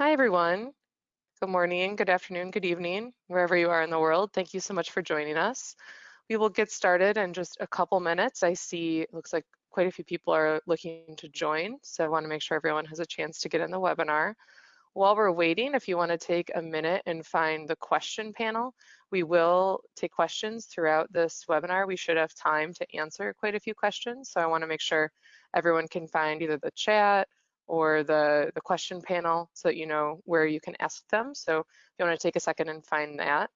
Hi, everyone. Good morning, good afternoon, good evening, wherever you are in the world. Thank you so much for joining us. We will get started in just a couple minutes. I see looks like quite a few people are looking to join, so I want to make sure everyone has a chance to get in the webinar. While we're waiting, if you want to take a minute and find the question panel, we will take questions throughout this webinar. We should have time to answer quite a few questions, so I want to make sure everyone can find either the chat or the, the question panel so that you know where you can ask them. So if you want to take a second and find that.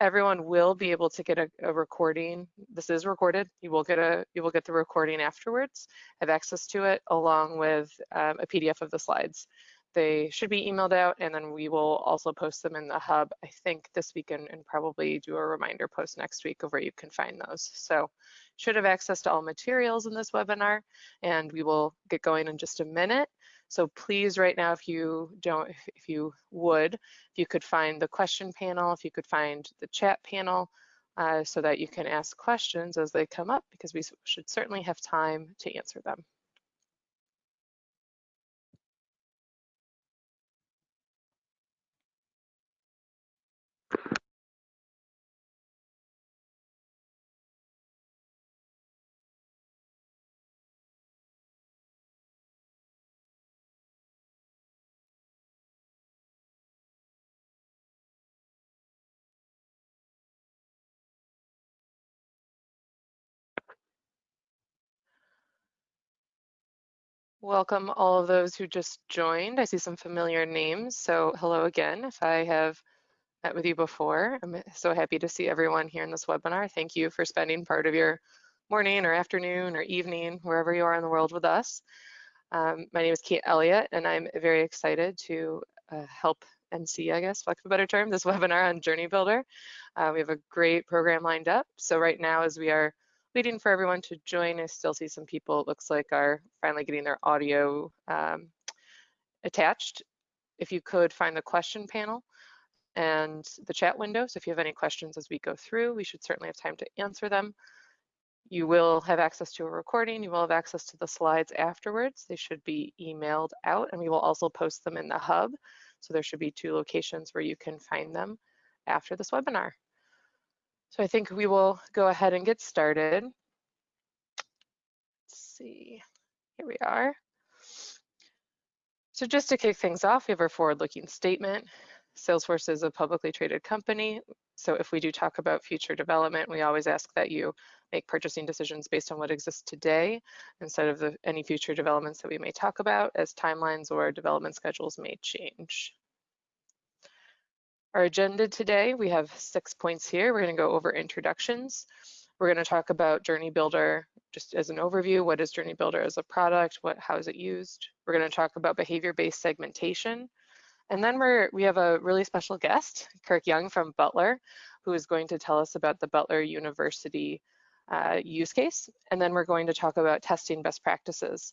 Everyone will be able to get a, a recording. This is recorded. You will get a you will get the recording afterwards, have access to it along with um, a PDF of the slides. They should be emailed out and then we will also post them in the hub, I think this week and, and probably do a reminder post next week of where you can find those. So should have access to all materials in this webinar and we will get going in just a minute. So please right now, if you don't, if you would, if you could find the question panel, if you could find the chat panel, uh, so that you can ask questions as they come up because we should certainly have time to answer them. Welcome all of those who just joined. I see some familiar names, so hello again. If I have met with you before, I'm so happy to see everyone here in this webinar. Thank you for spending part of your morning or afternoon or evening, wherever you are in the world with us. Um, my name is Kate Elliott, and I'm very excited to uh, help NC, I guess, lack of a better term, this webinar on Journey Builder. Uh, we have a great program lined up. So right now, as we are waiting for everyone to join. I still see some people, it looks like, are finally getting their audio um, attached. If you could find the question panel and the chat window. So if you have any questions as we go through, we should certainly have time to answer them. You will have access to a recording. You will have access to the slides afterwards. They should be emailed out and we will also post them in the hub. So there should be two locations where you can find them after this webinar. So I think we will go ahead and get started. Let's see, here we are. So just to kick things off, we have our forward-looking statement. Salesforce is a publicly traded company. So if we do talk about future development, we always ask that you make purchasing decisions based on what exists today instead of the, any future developments that we may talk about as timelines or development schedules may change. Our agenda today, we have six points here. We're gonna go over introductions. We're gonna talk about Journey Builder just as an overview. What is Journey Builder as a product? What, how is it used? We're gonna talk about behavior-based segmentation. And then we're, we have a really special guest, Kirk Young from Butler, who is going to tell us about the Butler University uh, use case. And then we're going to talk about testing best practices.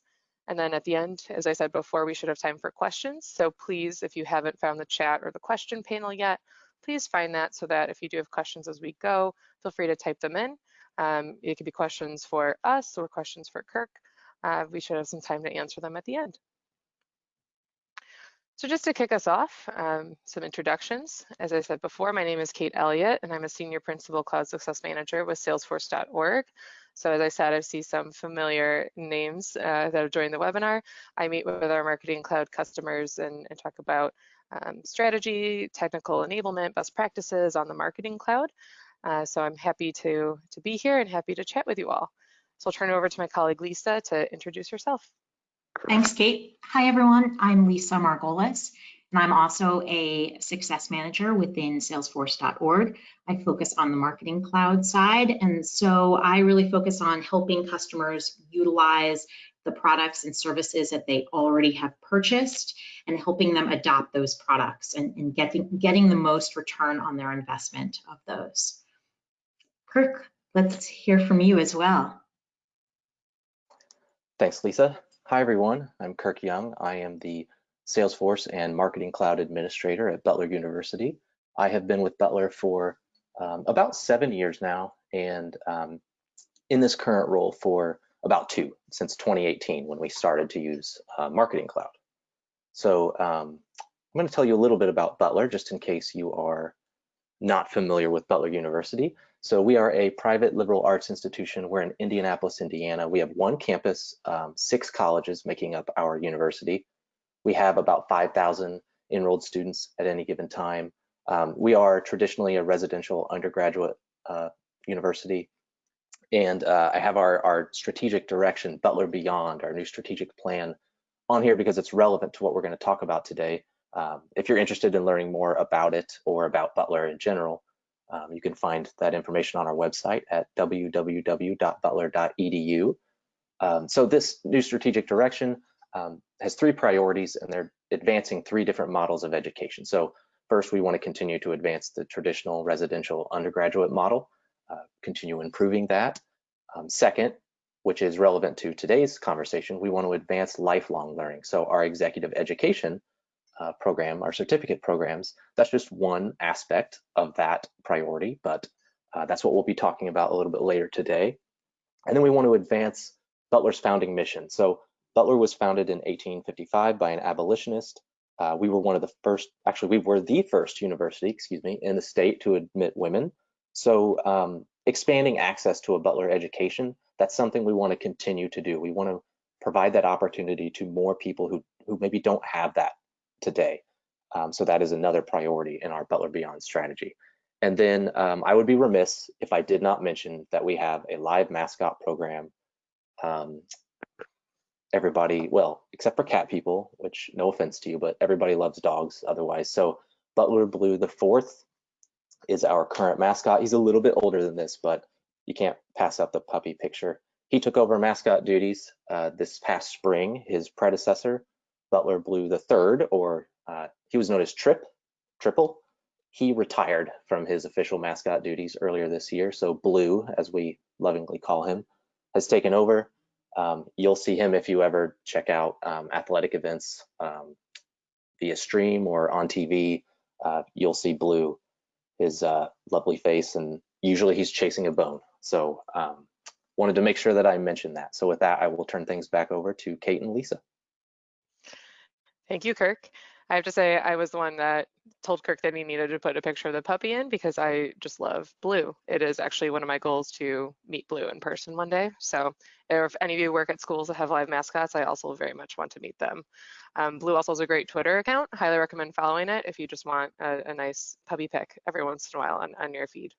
And then at the end, as I said before, we should have time for questions. So please, if you haven't found the chat or the question panel yet, please find that so that if you do have questions as we go, feel free to type them in. Um, it could be questions for us or questions for Kirk. Uh, we should have some time to answer them at the end. So just to kick us off, um, some introductions. As I said before, my name is Kate Elliott, and I'm a Senior Principal Cloud Success Manager with Salesforce.org. So as I said, I see some familiar names uh, that have joined the webinar. I meet with our Marketing Cloud customers and, and talk about um, strategy, technical enablement, best practices on the Marketing Cloud. Uh, so I'm happy to, to be here and happy to chat with you all. So I'll turn it over to my colleague Lisa to introduce herself. Thanks, Kate. Hi, everyone. I'm Lisa Margolis, and I'm also a success manager within salesforce.org. I focus on the marketing cloud side. And so I really focus on helping customers utilize the products and services that they already have purchased and helping them adopt those products and, and getting, getting the most return on their investment of those. Kirk, let's hear from you as well. Thanks, Lisa. Hi, everyone. I'm Kirk Young. I am the Salesforce and Marketing Cloud Administrator at Butler University. I have been with Butler for um, about seven years now, and um, in this current role for about two, since 2018 when we started to use uh, Marketing Cloud. So um, I'm going to tell you a little bit about Butler, just in case you are not familiar with Butler University. So we are a private liberal arts institution. We're in Indianapolis, Indiana. We have one campus, um, six colleges making up our university. We have about 5,000 enrolled students at any given time. Um, we are traditionally a residential undergraduate uh, university. And uh, I have our, our strategic direction, Butler Beyond, our new strategic plan on here because it's relevant to what we're going to talk about today. Um, if you're interested in learning more about it or about Butler in general, um, you can find that information on our website at www.butler.edu. Um, so this new strategic direction um, has three priorities and they're advancing three different models of education. So first, we want to continue to advance the traditional residential undergraduate model, uh, continue improving that. Um, second, which is relevant to today's conversation, we want to advance lifelong learning. So our executive education uh, program, our certificate programs, that's just one aspect of that priority, but uh, that's what we'll be talking about a little bit later today. And then we want to advance Butler's founding mission. So Butler was founded in 1855 by an abolitionist. Uh, we were one of the first, actually, we were the first university, excuse me, in the state to admit women. So um, expanding access to a Butler education, that's something we want to continue to do. We want to provide that opportunity to more people who, who maybe don't have that today. Um, so that is another priority in our Butler Beyond strategy. And then um, I would be remiss if I did not mention that we have a live mascot program. Um, everybody, well, except for cat people, which no offense to you, but everybody loves dogs otherwise. So Butler Blue the fourth is our current mascot. He's a little bit older than this, but you can't pass up the puppy picture. He took over mascot duties uh, this past spring. His predecessor, Butler Blue the third, or uh, he was known as Trip, Triple. He retired from his official mascot duties earlier this year. So Blue, as we lovingly call him, has taken over. Um, you'll see him if you ever check out um, athletic events um, via stream or on TV. Uh, you'll see Blue, his uh, lovely face, and usually he's chasing a bone. So um, wanted to make sure that I mentioned that. So with that, I will turn things back over to Kate and Lisa. Thank you, Kirk. I have to say I was the one that told Kirk that he needed to put a picture of the puppy in because I just love Blue. It is actually one of my goals to meet Blue in person one day. So if any of you work at schools that have live mascots, I also very much want to meet them. Um, Blue also has a great Twitter account. Highly recommend following it if you just want a, a nice puppy pic every once in a while on, on your feed.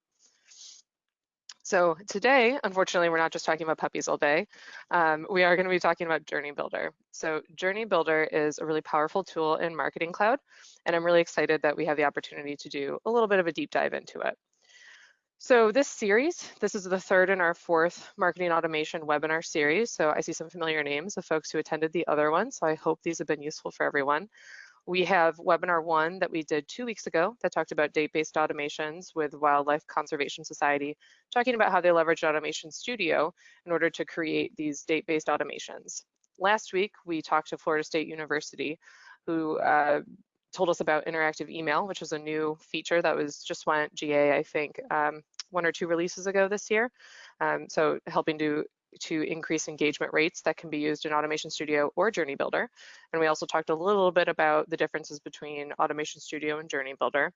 So today, unfortunately, we're not just talking about puppies all day. Um, we are going to be talking about Journey Builder. So Journey Builder is a really powerful tool in Marketing Cloud, and I'm really excited that we have the opportunity to do a little bit of a deep dive into it. So this series, this is the third in our fourth marketing automation webinar series. So I see some familiar names of folks who attended the other one. So I hope these have been useful for everyone. We have webinar one that we did two weeks ago that talked about date-based automations with Wildlife Conservation Society, talking about how they leverage Automation Studio in order to create these date-based automations. Last week, we talked to Florida State University, who uh, told us about interactive email, which is a new feature that was just went GA, I think, um, one or two releases ago this year. Um, so helping to to increase engagement rates that can be used in Automation Studio or Journey Builder. And we also talked a little bit about the differences between Automation Studio and Journey Builder.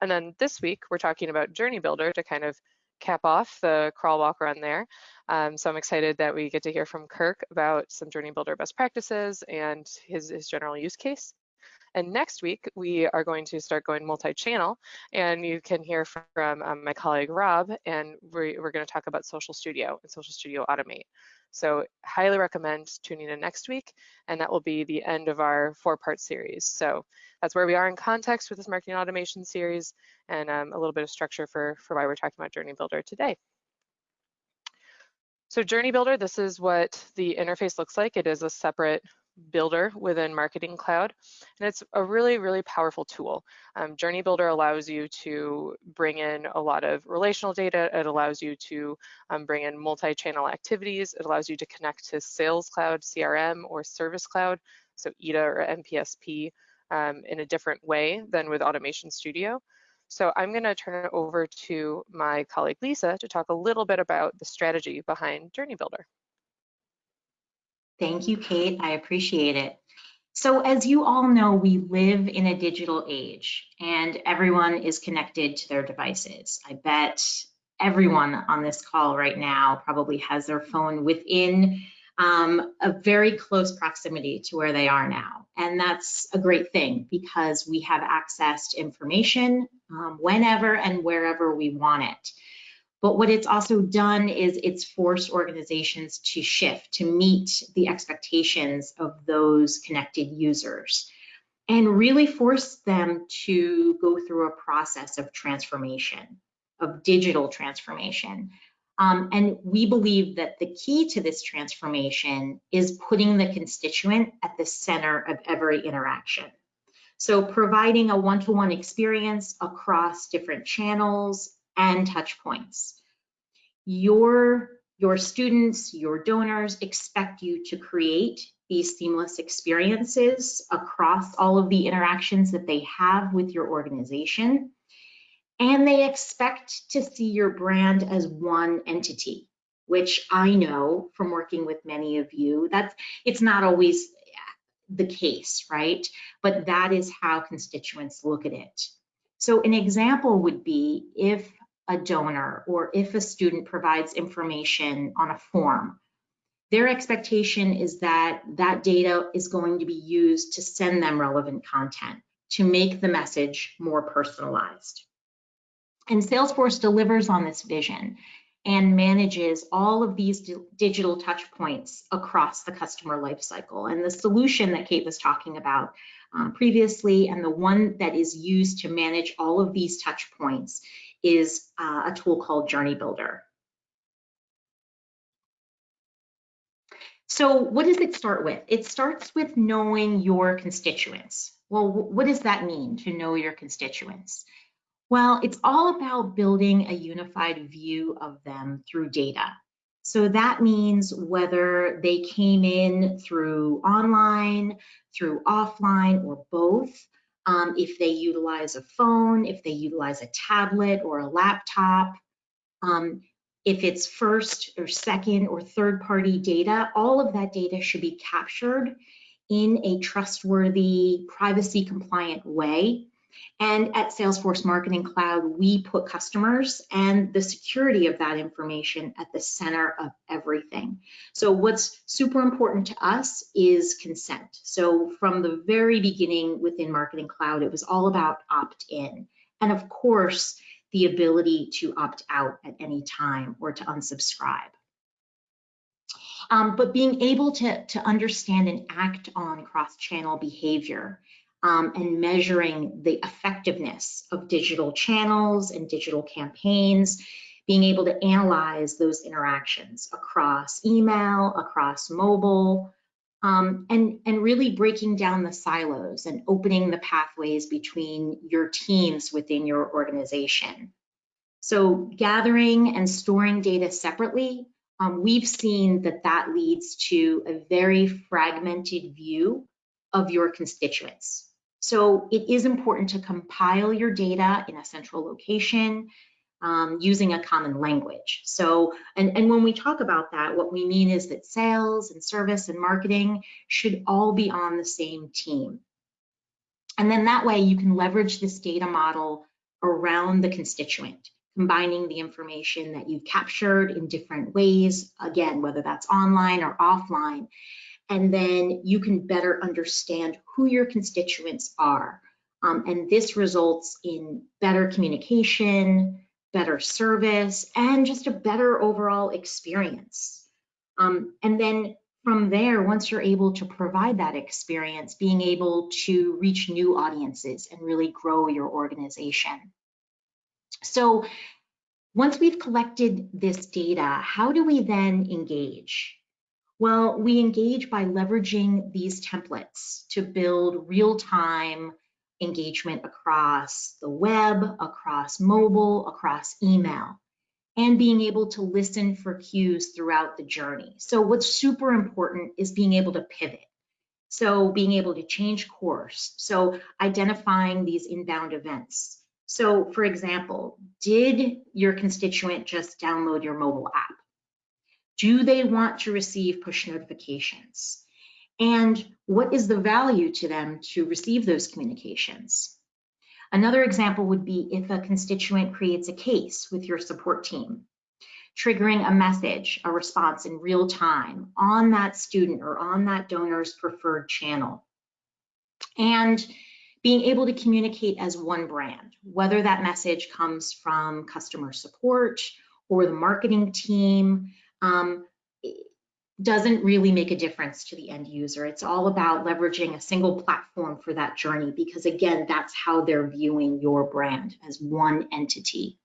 And then this week, we're talking about Journey Builder to kind of cap off the crawl walk run there. Um, so I'm excited that we get to hear from Kirk about some Journey Builder best practices and his, his general use case. And next week, we are going to start going multi-channel, and you can hear from um, my colleague Rob, and we're, we're going to talk about Social Studio and Social Studio Automate. So highly recommend tuning in next week, and that will be the end of our four-part series. So that's where we are in context with this marketing automation series, and um, a little bit of structure for, for why we're talking about Journey Builder today. So Journey Builder, this is what the interface looks like. It is a separate builder within Marketing Cloud. And it's a really, really powerful tool. Um, Journey Builder allows you to bring in a lot of relational data. It allows you to um, bring in multi-channel activities. It allows you to connect to Sales Cloud, CRM, or Service Cloud, so EDA or NPSP um, in a different way than with Automation Studio. So I'm going to turn it over to my colleague Lisa to talk a little bit about the strategy behind Journey Builder. Thank you, Kate. I appreciate it. So as you all know, we live in a digital age and everyone is connected to their devices. I bet everyone on this call right now probably has their phone within um, a very close proximity to where they are now. And that's a great thing because we have access to information um, whenever and wherever we want it. But what it's also done is it's forced organizations to shift to meet the expectations of those connected users and really force them to go through a process of transformation, of digital transformation. Um, and we believe that the key to this transformation is putting the constituent at the center of every interaction. So providing a one-to-one -one experience across different channels and touch points. Your, your students, your donors expect you to create these seamless experiences across all of the interactions that they have with your organization. And they expect to see your brand as one entity, which I know from working with many of you, that's it's not always the case, right? But that is how constituents look at it. So an example would be if a donor or if a student provides information on a form, their expectation is that that data is going to be used to send them relevant content to make the message more personalized. And Salesforce delivers on this vision and manages all of these digital touch points across the customer lifecycle. And the solution that Kate was talking about um, previously and the one that is used to manage all of these touch points is uh, a tool called Journey Builder. So what does it start with? It starts with knowing your constituents. Well, what does that mean to know your constituents? Well, it's all about building a unified view of them through data. So that means whether they came in through online, through offline, or both, um, if they utilize a phone, if they utilize a tablet or a laptop, um, if it's first or second or third party data, all of that data should be captured in a trustworthy, privacy compliant way and at Salesforce Marketing Cloud, we put customers and the security of that information at the center of everything. So what's super important to us is consent. So from the very beginning within Marketing Cloud, it was all about opt-in. And of course, the ability to opt out at any time or to unsubscribe. Um, but being able to, to understand and act on cross-channel behavior um, and measuring the effectiveness of digital channels and digital campaigns, being able to analyze those interactions across email, across mobile, um, and, and really breaking down the silos and opening the pathways between your teams within your organization. So gathering and storing data separately, um, we've seen that that leads to a very fragmented view of your constituents. So it is important to compile your data in a central location um, using a common language. So, and, and when we talk about that, what we mean is that sales and service and marketing should all be on the same team. And then that way you can leverage this data model around the constituent, combining the information that you've captured in different ways, again, whether that's online or offline, and then you can better understand who your constituents are. Um, and this results in better communication, better service, and just a better overall experience. Um, and then from there, once you're able to provide that experience, being able to reach new audiences and really grow your organization. So once we've collected this data, how do we then engage? Well, we engage by leveraging these templates to build real-time engagement across the web, across mobile, across email, and being able to listen for cues throughout the journey. So what's super important is being able to pivot. So being able to change course. So identifying these inbound events. So for example, did your constituent just download your mobile app? Do they want to receive push notifications? And what is the value to them to receive those communications? Another example would be if a constituent creates a case with your support team, triggering a message, a response in real time on that student or on that donor's preferred channel. And being able to communicate as one brand, whether that message comes from customer support or the marketing team, um, doesn't really make a difference to the end user. It's all about leveraging a single platform for that journey because again, that's how they're viewing your brand as one entity.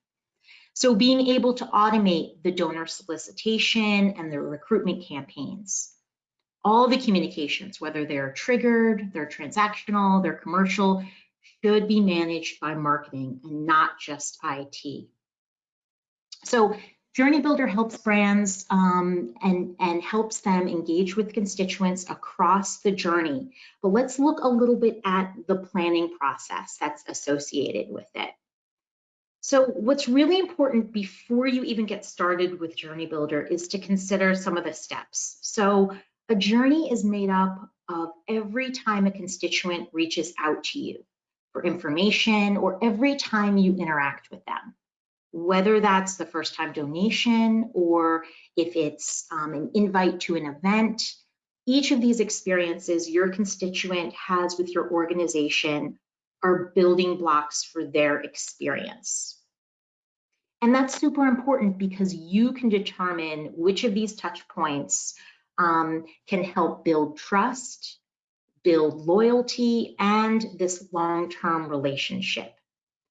So being able to automate the donor solicitation and the recruitment campaigns, all the communications, whether they're triggered, they're transactional, they're commercial, should be managed by marketing and not just IT. So Journey Builder helps brands um, and, and helps them engage with constituents across the journey. But let's look a little bit at the planning process that's associated with it. So what's really important before you even get started with Journey Builder is to consider some of the steps. So a journey is made up of every time a constituent reaches out to you for information or every time you interact with them whether that's the first time donation or if it's um, an invite to an event, each of these experiences your constituent has with your organization are building blocks for their experience. And that's super important because you can determine which of these touch points um, can help build trust, build loyalty, and this long-term relationship.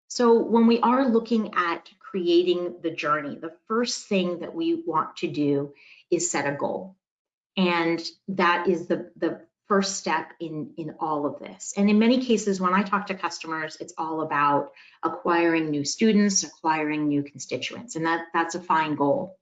So when we are looking at creating the journey, the first thing that we want to do is set a goal. And that is the, the first step in, in all of this. And in many cases, when I talk to customers, it's all about acquiring new students, acquiring new constituents, and that, that's a fine goal.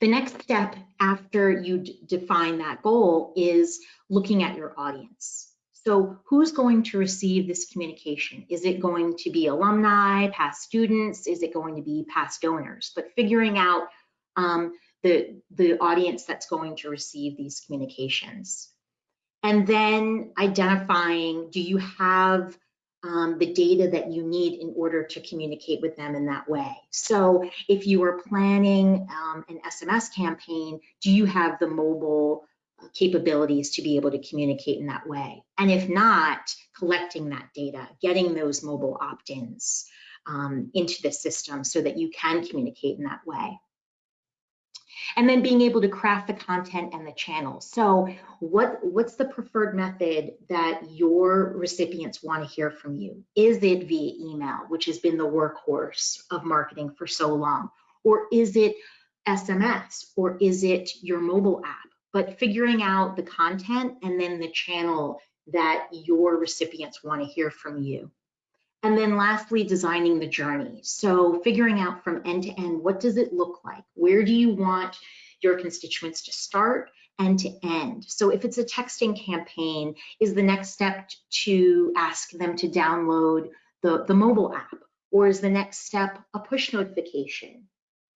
The next step after you define that goal is looking at your audience. So who's going to receive this communication? Is it going to be alumni, past students? Is it going to be past donors? But figuring out um, the, the audience that's going to receive these communications. And then identifying, do you have um, the data that you need in order to communicate with them in that way. So if you are planning um, an SMS campaign, do you have the mobile capabilities to be able to communicate in that way. And if not, collecting that data, getting those mobile opt-ins um, into the system so that you can communicate in that way. And then being able to craft the content and the channels. So what, what's the preferred method that your recipients want to hear from you? Is it via email, which has been the workhorse of marketing for so long? Or is it SMS? Or is it your mobile app? But figuring out the content and then the channel that your recipients want to hear from you. And then lastly, designing the journey. So figuring out from end to end, what does it look like? Where do you want your constituents to start and to end? So if it's a texting campaign, is the next step to ask them to download the, the mobile app? Or is the next step a push notification?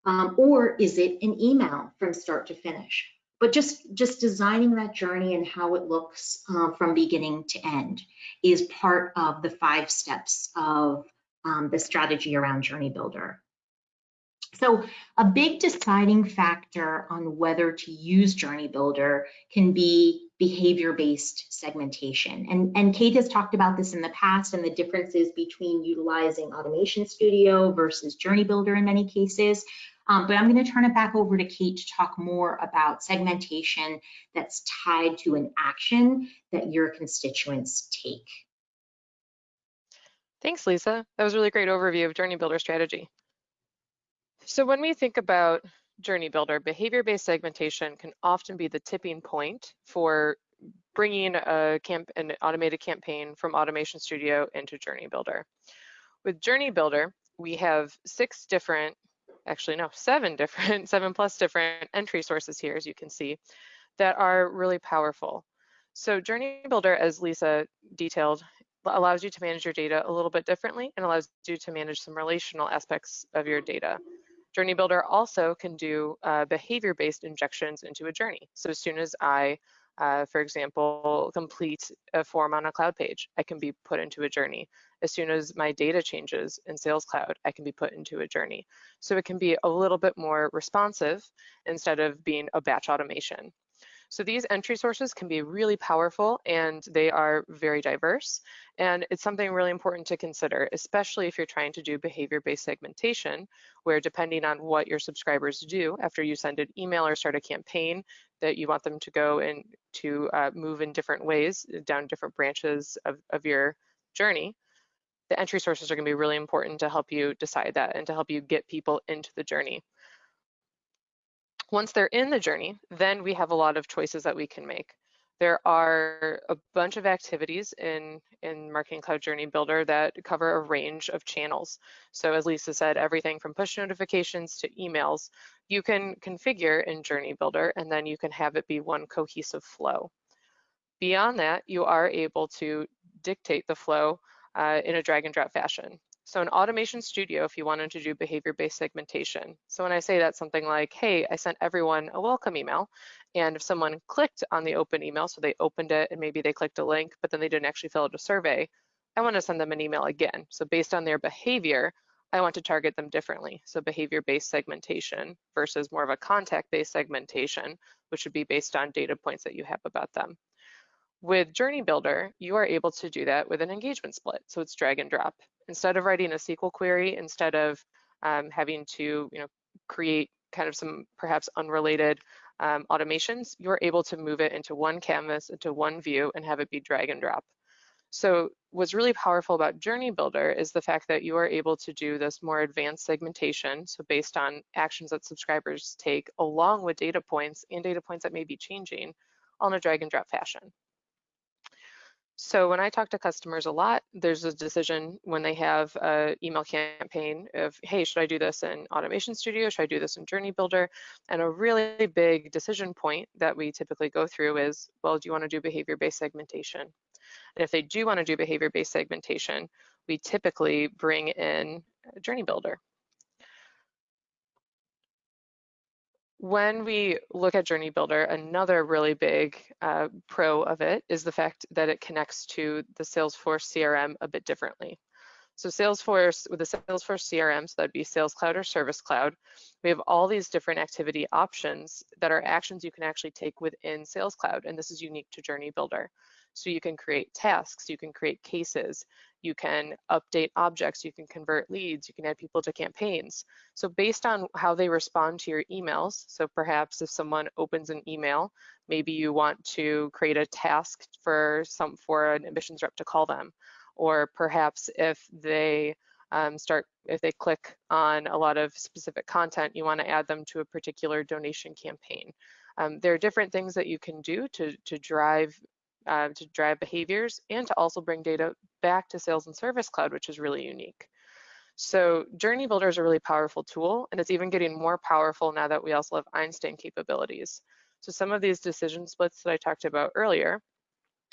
Um, or is it an email from start to finish? But just just designing that journey and how it looks uh, from beginning to end is part of the five steps of um, the strategy around journey builder. So a big deciding factor on whether to use journey builder can be behavior-based segmentation. And and kate has talked about this in the past and the differences between utilizing automation studio versus journey builder in many cases um, but I'm going to turn it back over to Kate to talk more about segmentation that's tied to an action that your constituents take. Thanks, Lisa. That was a really great overview of Journey Builder strategy. So when we think about Journey Builder, behavior-based segmentation can often be the tipping point for bringing a camp an automated campaign from Automation Studio into Journey Builder. With Journey Builder, we have six different actually no, seven different, seven plus different entry sources here, as you can see, that are really powerful. So Journey Builder, as Lisa detailed, allows you to manage your data a little bit differently and allows you to manage some relational aspects of your data. Journey Builder also can do uh, behavior-based injections into a journey. So as soon as I Uh, for example, complete a form on a cloud page. I can be put into a journey. As soon as my data changes in Sales Cloud, I can be put into a journey. So it can be a little bit more responsive instead of being a batch automation. So these entry sources can be really powerful and they are very diverse. And it's something really important to consider, especially if you're trying to do behavior-based segmentation, where depending on what your subscribers do after you send an email or start a campaign, that you want them to go and to uh, move in different ways down different branches of, of your journey, the entry sources are gonna be really important to help you decide that and to help you get people into the journey. Once they're in the journey, then we have a lot of choices that we can make. There are a bunch of activities in, in Marketing Cloud Journey Builder that cover a range of channels. So as Lisa said, everything from push notifications to emails, you can configure in Journey Builder and then you can have it be one cohesive flow. Beyond that, you are able to dictate the flow uh, in a drag and drop fashion. So in Automation Studio, if you wanted to do behavior-based segmentation. So when I say that, something like, hey, I sent everyone a welcome email, and if someone clicked on the open email, so they opened it and maybe they clicked a link, but then they didn't actually fill out a survey, I want to send them an email again. So based on their behavior, I want to target them differently. So behavior-based segmentation versus more of a contact-based segmentation, which would be based on data points that you have about them. With Journey Builder, you are able to do that with an engagement split. So it's drag and drop. Instead of writing a SQL query, instead of um, having to you know, create kind of some perhaps unrelated um, automations, you're able to move it into one canvas, into one view, and have it be drag and drop. So what's really powerful about Journey Builder is the fact that you are able to do this more advanced segmentation. So based on actions that subscribers take along with data points and data points that may be changing on a drag and drop fashion. So when I talk to customers a lot, there's a decision when they have an email campaign of, hey, should I do this in Automation Studio? Should I do this in Journey Builder? And a really big decision point that we typically go through is, well, do you want to do behavior-based segmentation? And if they do want to do behavior-based segmentation, we typically bring in Journey Builder. When we look at Journey Builder, another really big uh, pro of it is the fact that it connects to the Salesforce CRM a bit differently. So Salesforce, with the Salesforce CRM, so that'd be Sales Cloud or Service Cloud, we have all these different activity options that are actions you can actually take within Sales Cloud, and this is unique to Journey Builder. So you can create tasks, you can create cases, you can update objects, you can convert leads, you can add people to campaigns. So based on how they respond to your emails, so perhaps if someone opens an email, maybe you want to create a task for some for an admissions rep to call them, or perhaps if they um, start if they click on a lot of specific content, you want to add them to a particular donation campaign. Um, there are different things that you can do to, to drive uh, to drive behaviors and to also bring data back to Sales and Service Cloud, which is really unique. So Journey Builder is a really powerful tool, and it's even getting more powerful now that we also have Einstein capabilities. So some of these decision splits that I talked about earlier,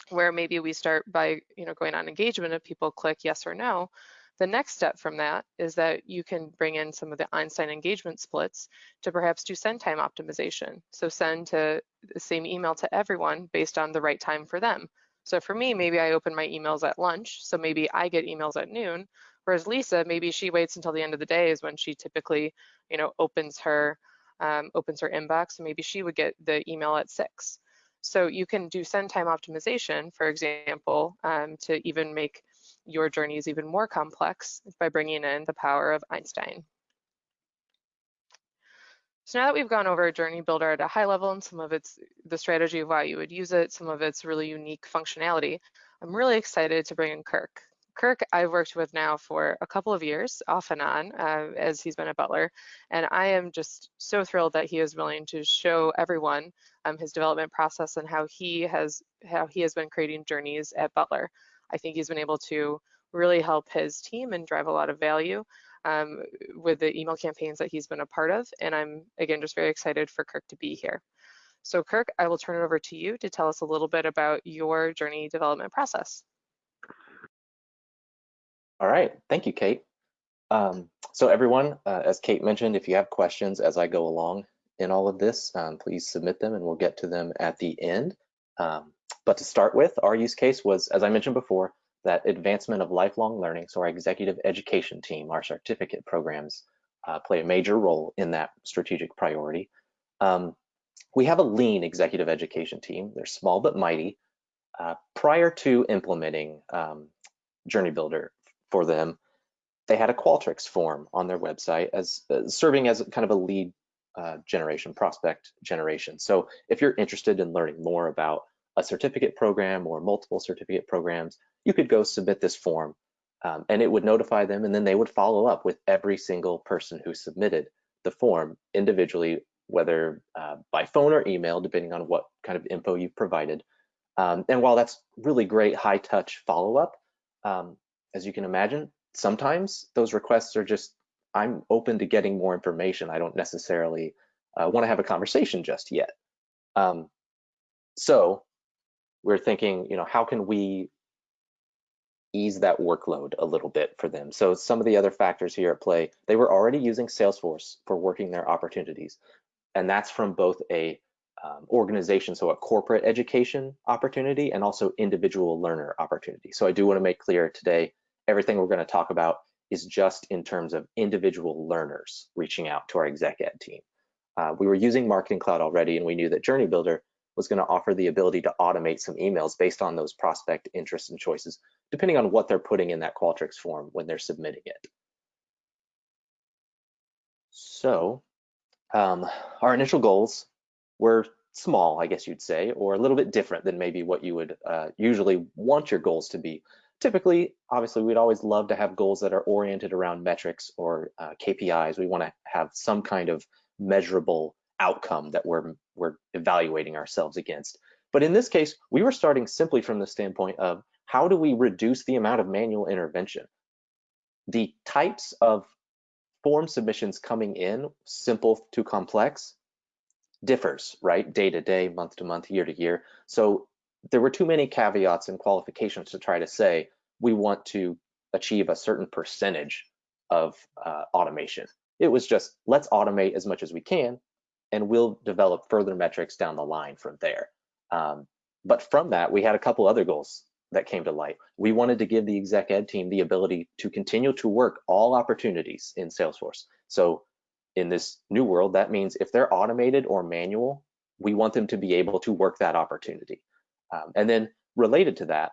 where maybe we start by you know going on engagement if people click yes or no, the next step from that is that you can bring in some of the Einstein engagement splits to perhaps do send time optimization. So send to the same email to everyone based on the right time for them. So for me, maybe I open my emails at lunch, so maybe I get emails at noon, whereas Lisa, maybe she waits until the end of the day is when she typically, you know, opens her um, opens her inbox, so maybe she would get the email at six. So you can do send time optimization, for example, um, to even make your journey is even more complex by bringing in the power of Einstein. So now that we've gone over Journey Builder at a high level and some of its the strategy of why you would use it, some of its really unique functionality, I'm really excited to bring in Kirk. Kirk I've worked with now for a couple of years, off and on, uh, as he's been a Butler, and I am just so thrilled that he is willing to show everyone um, his development process and how he has how he has been creating journeys at Butler. I think he's been able to really help his team and drive a lot of value um, with the email campaigns that he's been a part of. And I'm, again, just very excited for Kirk to be here. So Kirk, I will turn it over to you to tell us a little bit about your journey development process. All right, thank you, Kate. Um, so everyone, uh, as Kate mentioned, if you have questions as I go along in all of this, um, please submit them and we'll get to them at the end. Um, but to start with, our use case was, as I mentioned before, that advancement of lifelong learning. So our executive education team, our certificate programs uh, play a major role in that strategic priority. Um, we have a lean executive education team. They're small but mighty. Uh, prior to implementing um, Journey Builder for them, they had a Qualtrics form on their website as uh, serving as kind of a lead uh, generation, prospect generation. So if you're interested in learning more about a certificate program or multiple certificate programs, you could go submit this form um, and it would notify them and then they would follow up with every single person who submitted the form individually, whether uh, by phone or email, depending on what kind of info you've provided. Um, and while that's really great high touch follow up, um, as you can imagine, sometimes those requests are just, I'm open to getting more information. I don't necessarily uh, want to have a conversation just yet. Um, so we're thinking, you know, how can we ease that workload a little bit for them? So some of the other factors here at play, they were already using Salesforce for working their opportunities. And that's from both a um, organization, so a corporate education opportunity and also individual learner opportunity. So I do want to make clear today, everything we're going to talk about is just in terms of individual learners reaching out to our exec ed team. Uh, we were using Marketing Cloud already, and we knew that Journey Builder was going to offer the ability to automate some emails based on those prospect interests and choices, depending on what they're putting in that Qualtrics form when they're submitting it. So um, our initial goals were small, I guess you'd say, or a little bit different than maybe what you would uh, usually want your goals to be. Typically, obviously, we'd always love to have goals that are oriented around metrics or uh, KPIs. We want to have some kind of measurable outcome that we're we're evaluating ourselves against. But in this case, we were starting simply from the standpoint of how do we reduce the amount of manual intervention? The types of form submissions coming in, simple to complex, differs, right? Day to day, month to month, year to year. So there were too many caveats and qualifications to try to say we want to achieve a certain percentage of uh, automation. It was just let's automate as much as we can and we'll develop further metrics down the line from there. Um, but from that, we had a couple other goals that came to light. We wanted to give the exec ed team the ability to continue to work all opportunities in Salesforce. So in this new world, that means if they're automated or manual, we want them to be able to work that opportunity. Um, and then related to that,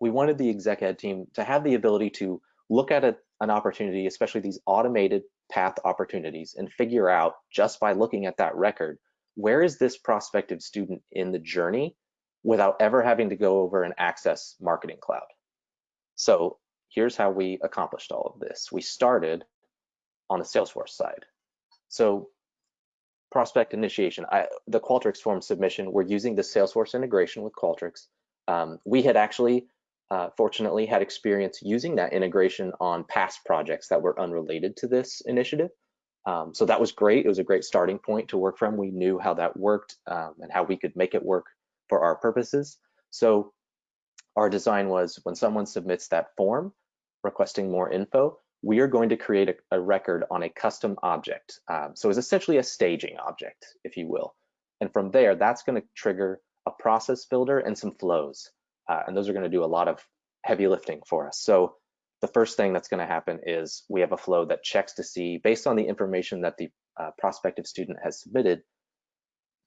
we wanted the exec ed team to have the ability to look at a, an opportunity, especially these automated path opportunities and figure out just by looking at that record, where is this prospective student in the journey without ever having to go over and access Marketing Cloud. So here's how we accomplished all of this. We started on the Salesforce side. So prospect initiation, I, the Qualtrics form submission, we're using the Salesforce integration with Qualtrics. Um, we had actually uh, fortunately had experience using that integration on past projects that were unrelated to this initiative. Um, so that was great. It was a great starting point to work from. We knew how that worked um, and how we could make it work for our purposes. So our design was when someone submits that form requesting more info, we are going to create a, a record on a custom object. Um, so it's essentially a staging object, if you will. And from there, that's going to trigger a process builder and some flows. Uh, and those are going to do a lot of heavy lifting for us. So the first thing that's going to happen is we have a flow that checks to see, based on the information that the uh, prospective student has submitted,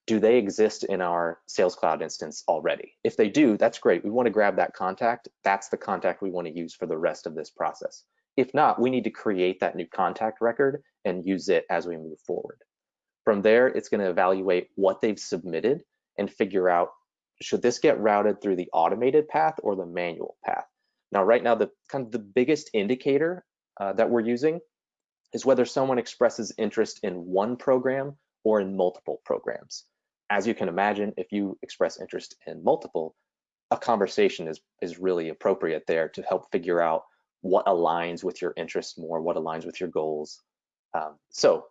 do they exist in our Sales Cloud instance already? If they do, that's great. We want to grab that contact. That's the contact we want to use for the rest of this process. If not, we need to create that new contact record and use it as we move forward. From there, it's going to evaluate what they've submitted and figure out should this get routed through the automated path or the manual path? Now, right now, the kind of the biggest indicator uh, that we're using is whether someone expresses interest in one program or in multiple programs. As you can imagine, if you express interest in multiple, a conversation is, is really appropriate there to help figure out what aligns with your interests more, what aligns with your goals. Um, so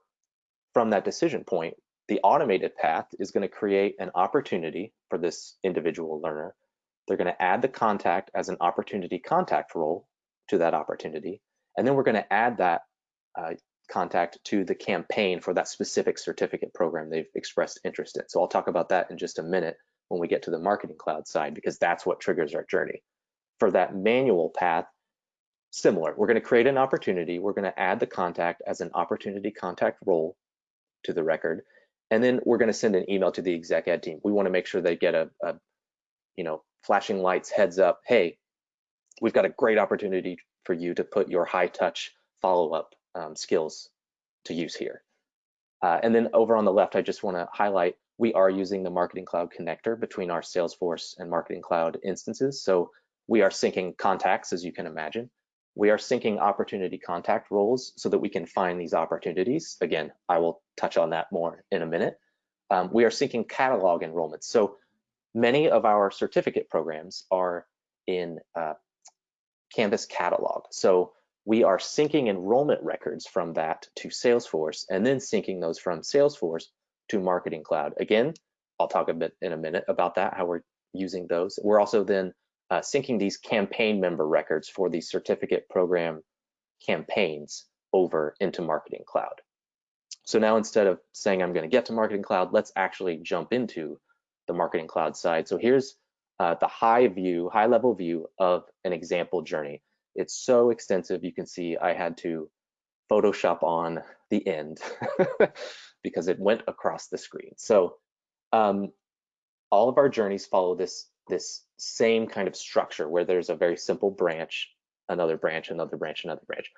from that decision point, the automated path is going to create an opportunity for this individual learner. They're going to add the contact as an opportunity contact role to that opportunity. And then we're going to add that uh, contact to the campaign for that specific certificate program they've expressed interest in. So I'll talk about that in just a minute when we get to the marketing cloud side because that's what triggers our journey. For that manual path, similar, we're gonna create an opportunity, we're gonna add the contact as an opportunity contact role to the record, and then we're gonna send an email to the exec ed team. We wanna make sure they get a, a you know, flashing lights heads up, hey, we've got a great opportunity for you to put your high touch follow-up um, skills to use here. Uh, and then over on the left, I just want to highlight we are using the Marketing Cloud connector between our Salesforce and Marketing Cloud instances. So we are syncing contacts, as you can imagine. We are syncing opportunity contact roles so that we can find these opportunities. Again, I will touch on that more in a minute. Um, we are syncing catalog enrollments. So many of our certificate programs are in uh, Canvas catalog. So we are syncing enrollment records from that to Salesforce and then syncing those from Salesforce to Marketing Cloud. Again, I'll talk a bit in a minute about that, how we're using those. We're also then uh, syncing these campaign member records for these certificate program campaigns over into Marketing Cloud. So now instead of saying I'm going to get to Marketing Cloud, let's actually jump into the Marketing Cloud side. So here's uh, the high view, high level view of an example journey. It's so extensive, you can see I had to Photoshop on the end because it went across the screen. So um, all of our journeys follow this, this same kind of structure where there's a very simple branch, another branch, another branch, another branch.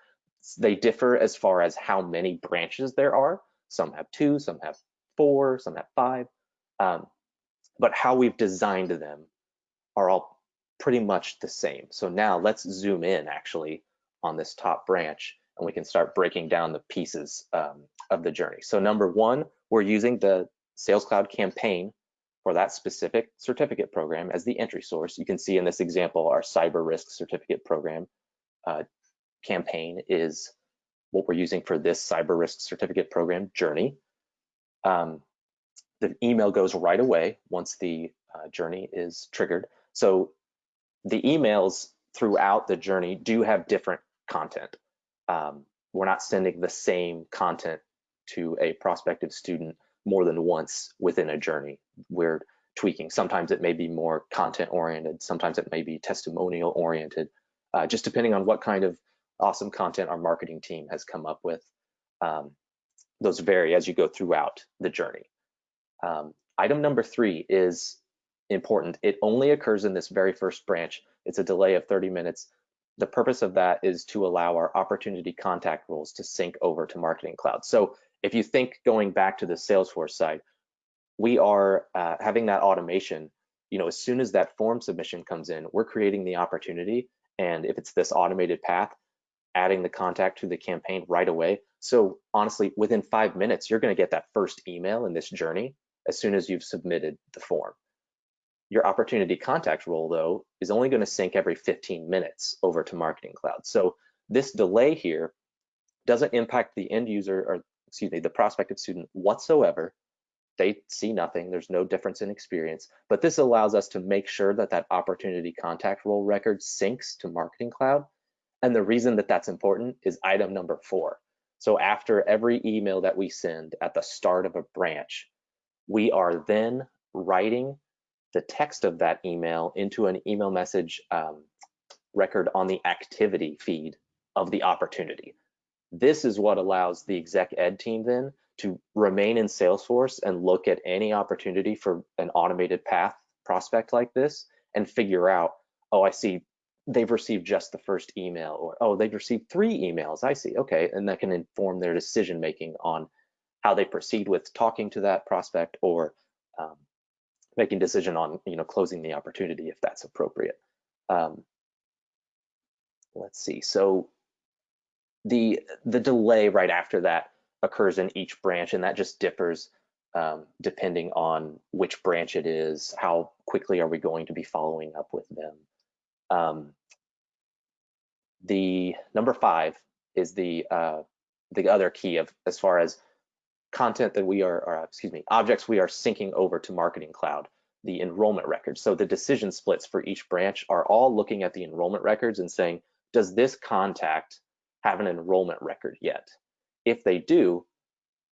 They differ as far as how many branches there are. Some have two, some have four, some have five. Um, but how we've designed them are all pretty much the same. So now let's zoom in actually on this top branch and we can start breaking down the pieces um, of the journey. So number one, we're using the Sales Cloud campaign for that specific certificate program as the entry source. You can see in this example, our cyber risk certificate program uh, campaign is what we're using for this cyber risk certificate program journey. Um, the email goes right away once the uh, journey is triggered. So the emails throughout the journey do have different content. Um, we're not sending the same content to a prospective student more than once within a journey. We're tweaking. Sometimes it may be more content oriented, sometimes it may be testimonial oriented, uh, just depending on what kind of awesome content our marketing team has come up with. Um, those vary as you go throughout the journey. Um, item number three is important. It only occurs in this very first branch. It's a delay of 30 minutes. The purpose of that is to allow our opportunity contact roles to sync over to Marketing Cloud. So if you think going back to the Salesforce side, we are uh, having that automation. You know, as soon as that form submission comes in, we're creating the opportunity. And if it's this automated path, adding the contact to the campaign right away. So honestly, within five minutes, you're going to get that first email in this journey as soon as you've submitted the form. Your opportunity contact role, though, is only going to sync every 15 minutes over to Marketing Cloud. So this delay here doesn't impact the end user or, excuse me, the prospective student whatsoever. They see nothing. There's no difference in experience. But this allows us to make sure that that opportunity contact role record syncs to Marketing Cloud. And the reason that that's important is item number four. So after every email that we send at the start of a branch, we are then writing the text of that email into an email message um, record on the activity feed of the opportunity. This is what allows the exec ed team then to remain in Salesforce and look at any opportunity for an automated path prospect like this and figure out, oh, I see they've received just the first email or, oh, they've received three emails, I see, okay. And that can inform their decision making on how they proceed with talking to that prospect or um, making decision on you know closing the opportunity if that's appropriate. Um, let's see. So the the delay right after that occurs in each branch, and that just differs um, depending on which branch it is. How quickly are we going to be following up with them? Um, the number five is the uh, the other key of as far as content that we are, or excuse me, objects we are syncing over to Marketing Cloud, the enrollment records. So the decision splits for each branch are all looking at the enrollment records and saying, does this contact have an enrollment record yet? If they do,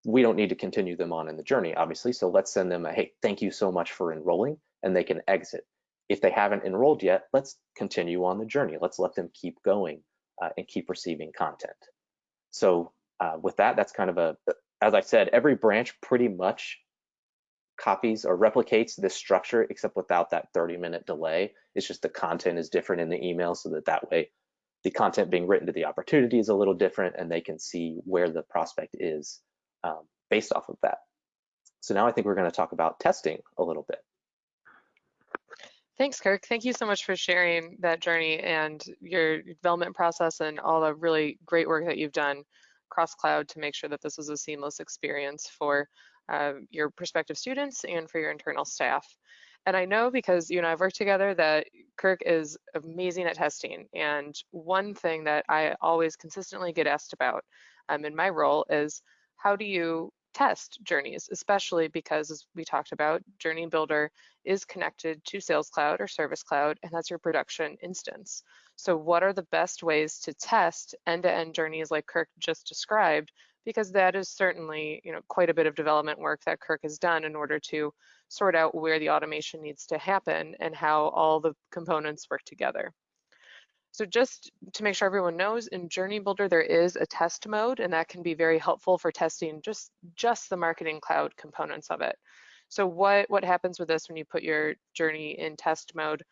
we don't need to continue them on in the journey, obviously. So let's send them a, hey, thank you so much for enrolling. and they can exit. If they haven't enrolled yet, let's continue on the journey. Let's let them keep going uh, and keep receiving content. So uh, with that, that's kind of a, as I said, every branch pretty much copies or replicates this structure except without that 30 minute delay. It's just the content is different in the email so that that way the content being written to the opportunity is a little different and they can see where the prospect is um, based off of that. So now I think we're going to talk about testing a little bit. Thanks, Kirk. Thank you so much for sharing that journey and your development process and all the really great work that you've done cross cloud to make sure that this was a seamless experience for uh, your prospective students and for your internal staff. And I know because you and I have worked together that Kirk is amazing at testing. And one thing that I always consistently get asked about um, in my role is how do you test journeys, especially because as we talked about, Journey Builder is connected to Sales Cloud or Service Cloud, and that's your production instance. So what are the best ways to test end-to-end -end journeys like Kirk just described? Because that is certainly you know, quite a bit of development work that Kirk has done in order to sort out where the automation needs to happen and how all the components work together. So just to make sure everyone knows, in Journey Builder, there is a test mode, and that can be very helpful for testing just, just the Marketing Cloud components of it. So what, what happens with this when you put your journey in test mode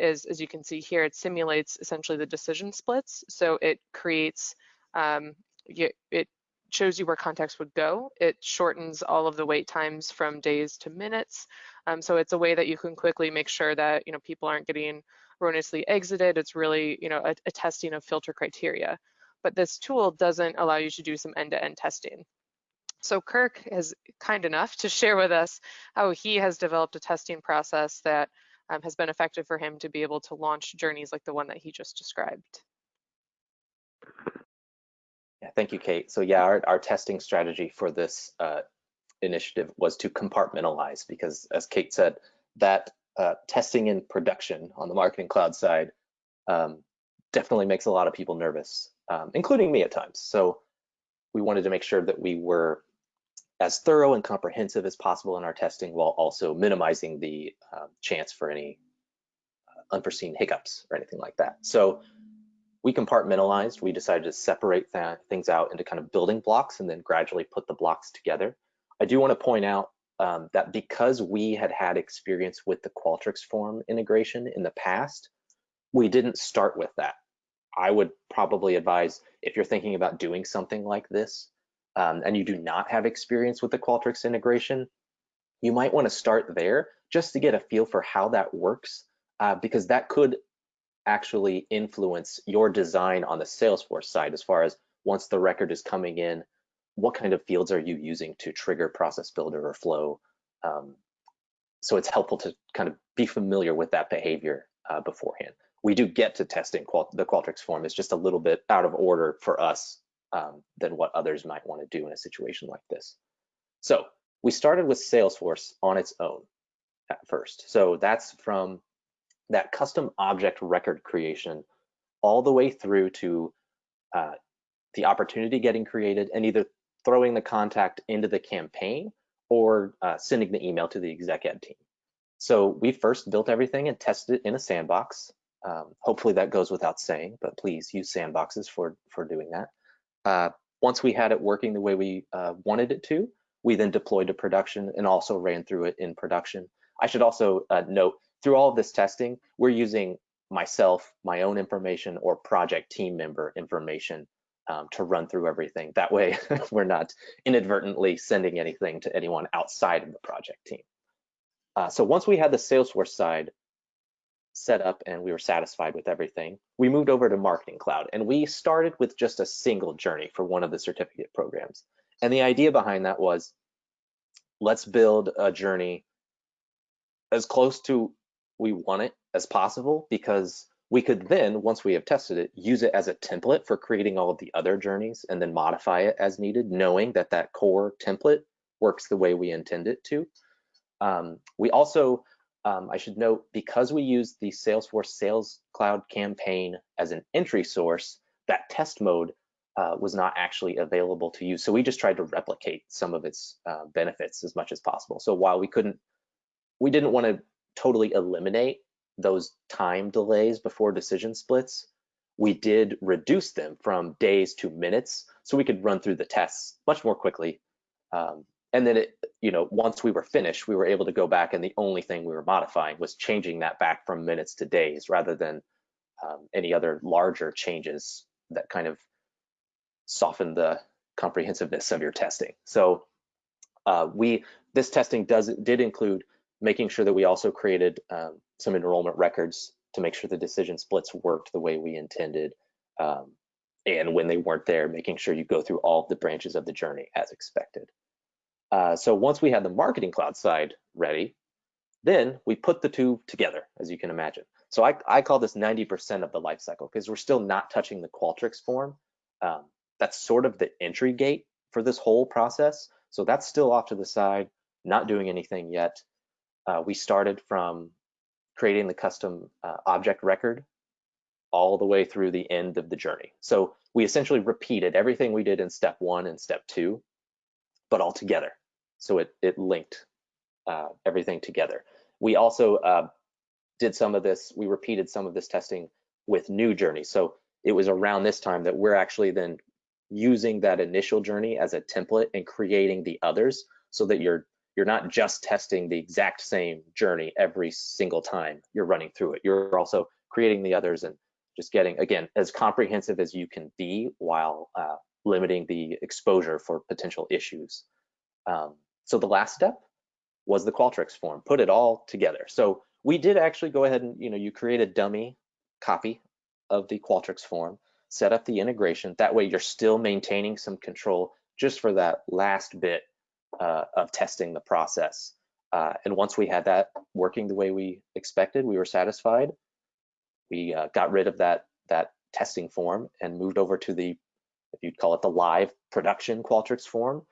is, as you can see here, it simulates essentially the decision splits. So it creates, um, it shows you where contacts would go. It shortens all of the wait times from days to minutes. Um, so it's a way that you can quickly make sure that you know people aren't getting erroneously exited. It's really, you know, a, a testing of filter criteria. But this tool doesn't allow you to do some end-to-end -end testing. So Kirk is kind enough to share with us how he has developed a testing process that um, has been effective for him to be able to launch journeys like the one that he just described. Yeah, thank you, Kate. So yeah, our, our testing strategy for this uh, initiative was to compartmentalize because as Kate said, that uh, testing in production on the marketing cloud side um, definitely makes a lot of people nervous, um, including me at times. So we wanted to make sure that we were as thorough and comprehensive as possible in our testing while also minimizing the uh, chance for any uh, unforeseen hiccups or anything like that. So we compartmentalized, we decided to separate th things out into kind of building blocks and then gradually put the blocks together. I do want to point out um, that because we had had experience with the Qualtrics form integration in the past, we didn't start with that. I would probably advise if you're thinking about doing something like this um, and you do not have experience with the Qualtrics integration, you might want to start there just to get a feel for how that works uh, because that could actually influence your design on the Salesforce side as far as once the record is coming in, what kind of fields are you using to trigger process builder or flow? Um, so it's helpful to kind of be familiar with that behavior uh, beforehand. We do get to testing qual the Qualtrics form. It's just a little bit out of order for us um, than what others might want to do in a situation like this. So we started with Salesforce on its own at first. So that's from that custom object record creation all the way through to uh, the opportunity getting created and either throwing the contact into the campaign or uh, sending the email to the exec ed team. So we first built everything and tested it in a sandbox. Um, hopefully that goes without saying, but please use sandboxes for, for doing that. Uh, once we had it working the way we uh, wanted it to, we then deployed to production and also ran through it in production. I should also uh, note, through all of this testing, we're using myself, my own information, or project team member information um, to run through everything. That way, we're not inadvertently sending anything to anyone outside of the project team. Uh, so once we had the Salesforce side set up and we were satisfied with everything, we moved over to Marketing Cloud and we started with just a single journey for one of the certificate programs. And the idea behind that was, let's build a journey as close to we want it as possible because we could then, once we have tested it, use it as a template for creating all of the other journeys and then modify it as needed, knowing that that core template works the way we intend it to. Um, we also, um, I should note, because we use the Salesforce Sales Cloud campaign as an entry source, that test mode uh, was not actually available to use. So we just tried to replicate some of its uh, benefits as much as possible. So while we couldn't, we didn't want to totally eliminate those time delays before decision splits, we did reduce them from days to minutes so we could run through the tests much more quickly. Um, and then, it, you know, once we were finished, we were able to go back and the only thing we were modifying was changing that back from minutes to days rather than um, any other larger changes that kind of soften the comprehensiveness of your testing. So uh, we this testing does did include making sure that we also created um, some enrollment records to make sure the decision splits worked the way we intended. Um, and when they weren't there, making sure you go through all the branches of the journey as expected. Uh, so once we had the marketing cloud side ready, then we put the two together, as you can imagine. So I, I call this 90% of the life cycle because we're still not touching the Qualtrics form. Um, that's sort of the entry gate for this whole process. So that's still off to the side, not doing anything yet. Uh, we started from creating the custom uh, object record all the way through the end of the journey. So we essentially repeated everything we did in step one and step two, but all together. So it, it linked uh, everything together. We also uh, did some of this, we repeated some of this testing with new journeys. So it was around this time that we're actually then using that initial journey as a template and creating the others so that you're you're not just testing the exact same journey every single time you're running through it. You're also creating the others and just getting, again, as comprehensive as you can be while uh, limiting the exposure for potential issues. Um, so the last step was the Qualtrics form, put it all together. So we did actually go ahead and, you know, you create a dummy copy of the Qualtrics form, set up the integration. That way you're still maintaining some control just for that last bit uh, of testing the process. Uh, and once we had that working the way we expected, we were satisfied. We uh, got rid of that that testing form and moved over to the, if you'd call it the live production Qualtrics form,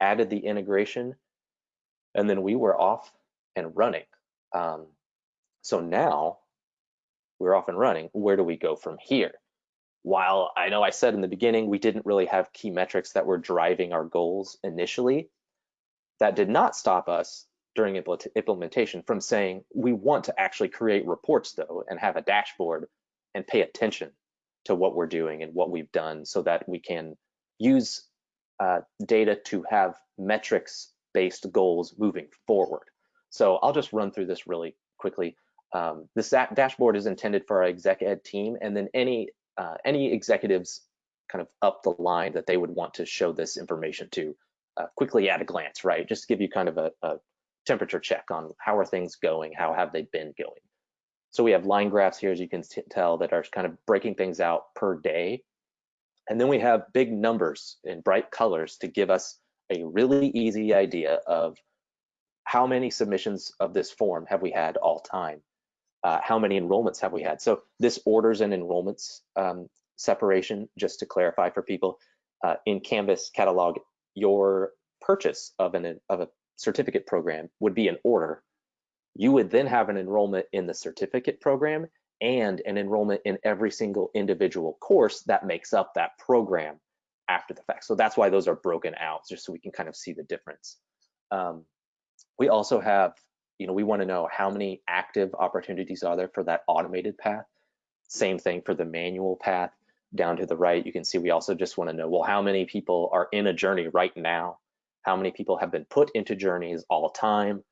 added the integration, and then we were off and running. Um, so now we're off and running. Where do we go from here? While I know I said in the beginning we didn't really have key metrics that were driving our goals initially, that did not stop us during implementation from saying we want to actually create reports though and have a dashboard and pay attention to what we're doing and what we've done so that we can use uh, data to have metrics based goals moving forward. So I'll just run through this really quickly. Um, this dashboard is intended for our exec ed team and then any uh, any executives kind of up the line that they would want to show this information to uh, quickly at a glance, right? Just to give you kind of a, a temperature check on how are things going, how have they been going. So we have line graphs here, as you can tell, that are kind of breaking things out per day. And then we have big numbers in bright colors to give us a really easy idea of how many submissions of this form have we had all time? Uh, how many enrollments have we had? So this orders and enrollments um, separation, just to clarify for people, uh, in Canvas catalog your purchase of an of a certificate program would be an order. You would then have an enrollment in the certificate program and an enrollment in every single individual course that makes up that program after the fact. So that's why those are broken out, just so we can kind of see the difference. Um, we also have, you know, we want to know how many active opportunities are there for that automated path. Same thing for the manual path down to the right, you can see we also just want to know, well, how many people are in a journey right now? How many people have been put into journeys all time?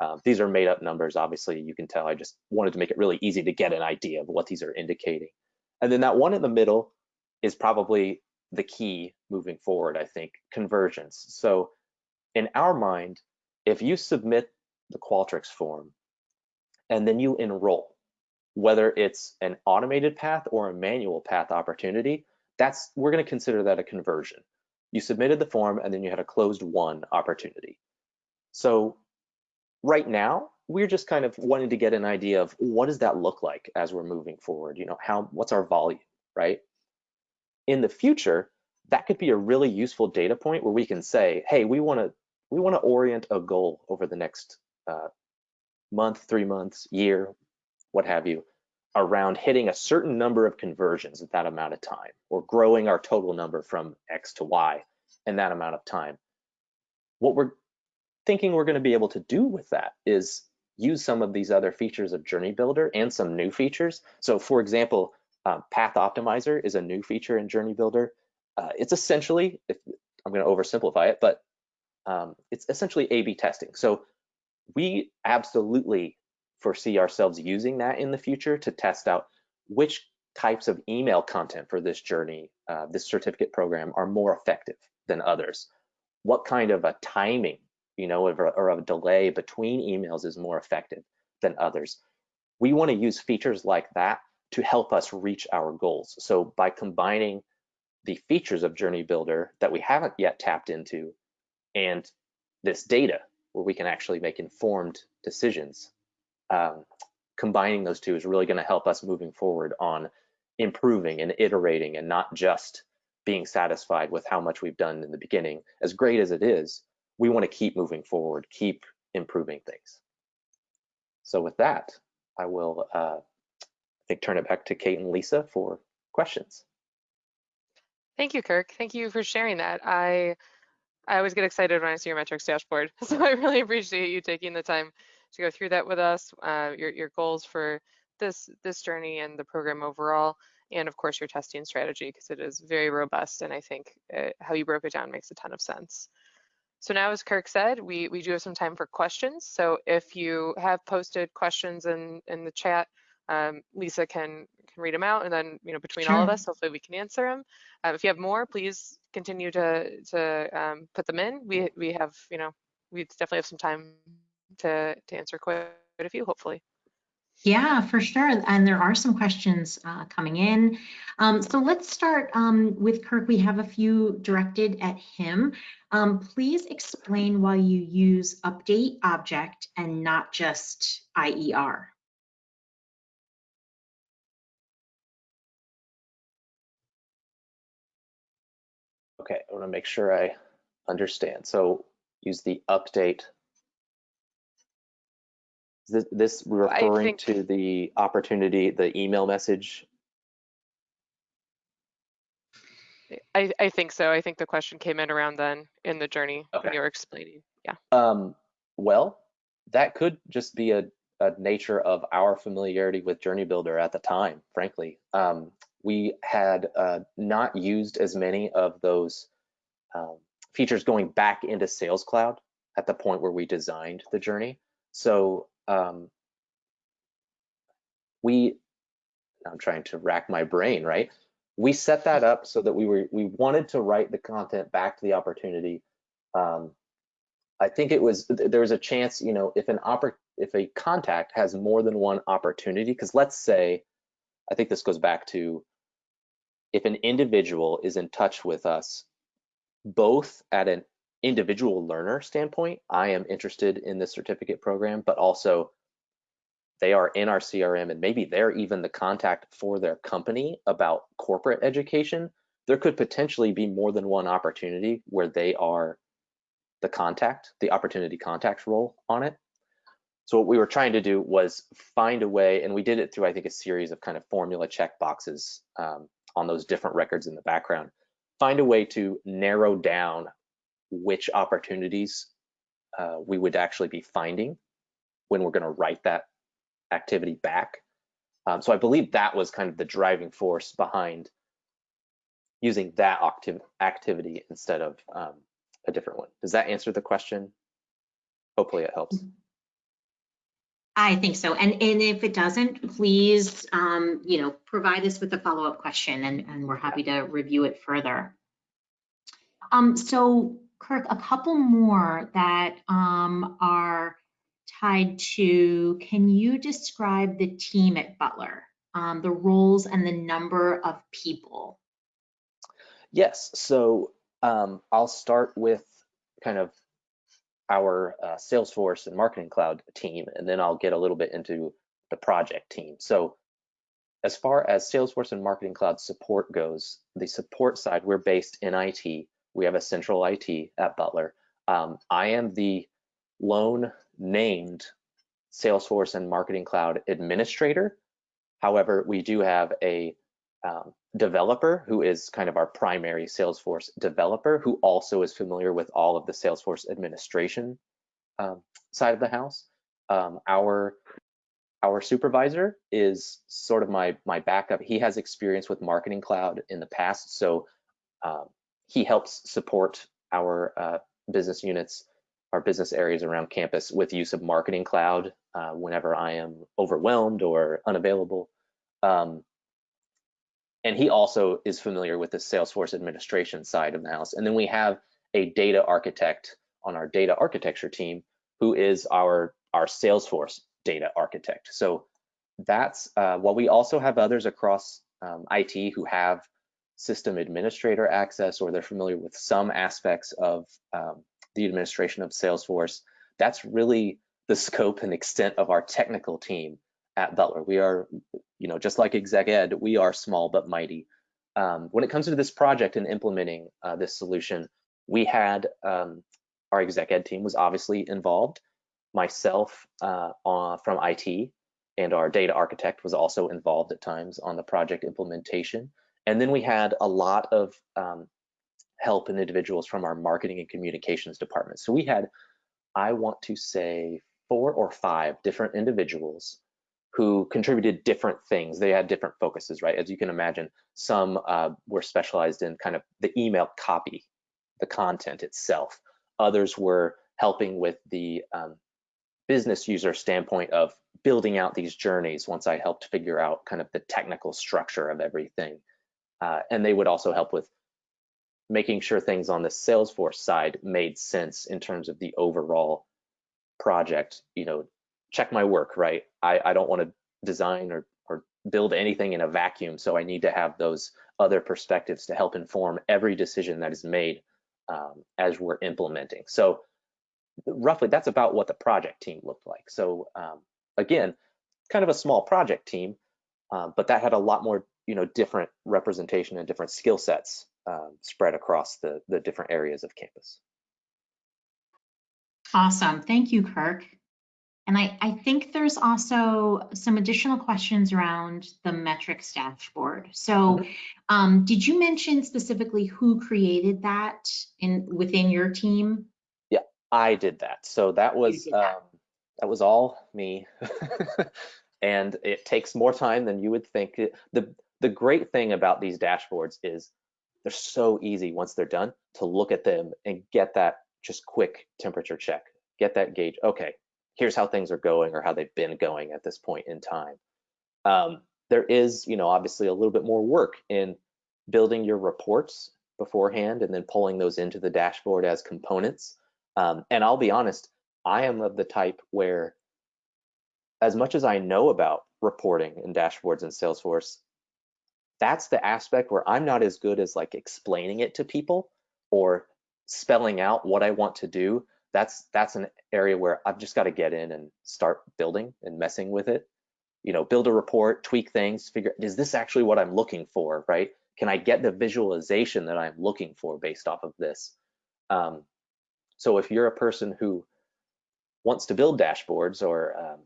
Um, these are made up numbers, obviously, you can tell I just wanted to make it really easy to get an idea of what these are indicating. And then that one in the middle is probably the key moving forward, I think, conversions. So in our mind, if you submit the Qualtrics form and then you enroll, whether it's an automated path or a manual path opportunity, that's we're going to consider that a conversion. You submitted the form and then you had a closed won opportunity. So right now, we're just kind of wanting to get an idea of what does that look like as we're moving forward? You know, how what's our volume, right? In the future, that could be a really useful data point where we can say, hey, we want to we want to orient a goal over the next uh, month, three months, year, what have you, around hitting a certain number of conversions at that amount of time, or growing our total number from X to Y in that amount of time. What we're thinking we're going to be able to do with that is use some of these other features of Journey Builder and some new features. So for example, um, Path Optimizer is a new feature in Journey Builder. Uh, it's essentially, if I'm going to oversimplify it, but um, it's essentially A-B testing. So we absolutely foresee ourselves using that in the future to test out which types of email content for this journey, uh, this certificate program are more effective than others. What kind of a timing, you know, or, or a delay between emails is more effective than others. We want to use features like that to help us reach our goals. So by combining the features of Journey Builder that we haven't yet tapped into and this data where we can actually make informed decisions, um, combining those two is really going to help us moving forward on improving and iterating and not just being satisfied with how much we've done in the beginning. As great as it is, we want to keep moving forward, keep improving things. So with that, I will uh, I think turn it back to Kate and Lisa for questions. Thank you, Kirk. Thank you for sharing that. I I always get excited when I see your metrics dashboard, so I really appreciate you taking the time to go through that with us, uh, your your goals for this this journey and the program overall, and of course your testing strategy because it is very robust, and I think uh, how you broke it down makes a ton of sense. So now, as Kirk said, we we do have some time for questions. So if you have posted questions in in the chat, um, Lisa can can read them out, and then you know between sure. all of us, hopefully we can answer them. Uh, if you have more, please continue to to um, put them in. We we have you know we definitely have some time to to answer quite a few, hopefully. Yeah, for sure. And there are some questions uh, coming in. Um, so let's start um, with Kirk. We have a few directed at him. Um, please explain why you use update object and not just IER. Okay, I want to make sure I understand. So use the update. Is this, this referring think, to the opportunity, the email message? I, I think so. I think the question came in around then in the journey okay. when you were explaining. Yeah. Um, well, that could just be a, a nature of our familiarity with Journey Builder at the time, frankly. Um, we had uh, not used as many of those um, features going back into Sales Cloud at the point where we designed the journey. So um, we, I'm trying to rack my brain, right? We set that up so that we were we wanted to write the content back to the opportunity. Um, I think it was there was a chance, you know, if an oppor if a contact has more than one opportunity, because let's say, I think this goes back to if an individual is in touch with us, both at an individual learner standpoint, I am interested in this certificate program, but also they are in our CRM and maybe they're even the contact for their company about corporate education, there could potentially be more than one opportunity where they are the contact, the opportunity contact role on it. So what we were trying to do was find a way, and we did it through, I think, a series of kind of formula check boxes um, on those different records in the background, find a way to narrow down which opportunities uh, we would actually be finding when we're going to write that activity back. Um, so I believe that was kind of the driving force behind using that activ activity instead of um, a different one. Does that answer the question? Hopefully it helps. I think so. And, and if it doesn't, please, um, you know, provide us with a follow-up question and, and we're happy to review it further. Um, so Kirk, a couple more that um, are tied to, can you describe the team at Butler, um, the roles and the number of people? Yes, so um, I'll start with kind of our uh, Salesforce and Marketing Cloud team, and then I'll get a little bit into the project team. So as far as Salesforce and Marketing Cloud support goes, the support side, we're based in IT. We have a central IT at Butler. Um, I am the lone named Salesforce and Marketing Cloud administrator. However, we do have a um, developer who is kind of our primary Salesforce developer who also is familiar with all of the Salesforce administration um, side of the house. Um, our our supervisor is sort of my my backup. He has experience with Marketing Cloud in the past, so um, he helps support our uh, business units, our business areas around campus with use of Marketing Cloud uh, whenever I am overwhelmed or unavailable. Um, and he also is familiar with the Salesforce administration side of the house. And then we have a data architect on our data architecture team who is our, our Salesforce data architect. So that's, uh, while we also have others across um, IT who have system administrator access or they're familiar with some aspects of um, the administration of Salesforce, that's really the scope and extent of our technical team at Butler. We are, you know, just like exec ed, we are small but mighty. Um, when it comes to this project and implementing uh, this solution, we had um, our exec ed team was obviously involved. Myself uh, on, from IT and our data architect was also involved at times on the project implementation. And then we had a lot of um, help and individuals from our marketing and communications department. So we had, I want to say, four or five different individuals who contributed different things. They had different focuses, right? As you can imagine, some uh, were specialized in kind of the email copy, the content itself. Others were helping with the um, business user standpoint of building out these journeys once I helped figure out kind of the technical structure of everything. Uh, and they would also help with making sure things on the Salesforce side made sense in terms of the overall project, you know, check my work, right? I, I don't want to design or, or build anything in a vacuum. So I need to have those other perspectives to help inform every decision that is made um, as we're implementing. So roughly that's about what the project team looked like. So um, again, kind of a small project team, um, but that had a lot more, you know, different representation and different skill sets um, spread across the, the different areas of campus. Awesome. Thank you, Kirk. And I, I think there's also some additional questions around the metrics dashboard. So Mhm. um, did you mention specifically who created that in within your team? Yeah, I did that. So that was that. um, that was all me, and it takes more time than you would think. The The great thing about these dashboards is they're so easy once they're done to look at them and get that just quick temperature check, get that gauge. Okay, here's how things are going or how they've been going at this point in time. Um, there is, you know, obviously a little bit more work in building your reports beforehand and then pulling those into the dashboard as components. Um, and I'll be honest, I am of the type where, as much as I know about reporting and dashboards in Salesforce, that's the aspect where I'm not as good as like explaining it to people or spelling out what I want to do. That's that's an area where I've just got to get in and start building and messing with it. You know, build a report, tweak things, figure is this actually what I'm looking for, right? Can I get the visualization that I'm looking for based off of this? Um, so if you're a person who wants to build dashboards or um,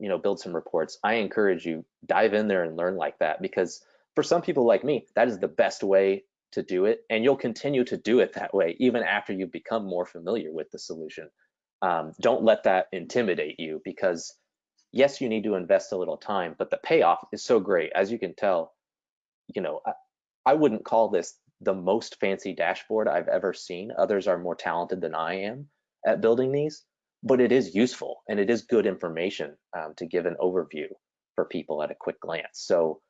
you know build some reports, I encourage you dive in there and learn like that because for some people like me, that is the best way to do it, and you'll continue to do it that way even after you become more familiar with the solution. Um, don't let that intimidate you because yes, you need to invest a little time, but the payoff is so great. As you can tell, you know, I, I wouldn't call this the most fancy dashboard I've ever seen. Others are more talented than I am at building these, but it is useful and it is good information um, to give an overview for people at a quick glance. So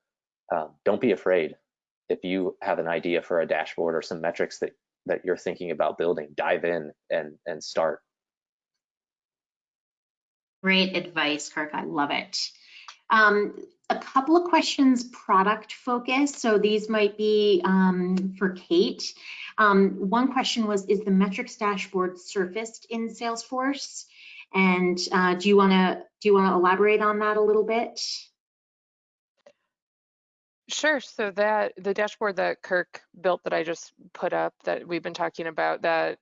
um, don't be afraid. If you have an idea for a dashboard or some metrics that, that you're thinking about building, dive in and, and start. Great advice, Kirk. I love it. Um, a couple of questions product focused. So these might be um, for Kate. Um, one question was, is the metrics dashboard surfaced in Salesforce? And uh, do you want to do you want to elaborate on that a little bit? Sure. So that the dashboard that Kirk built that I just put up that we've been talking about that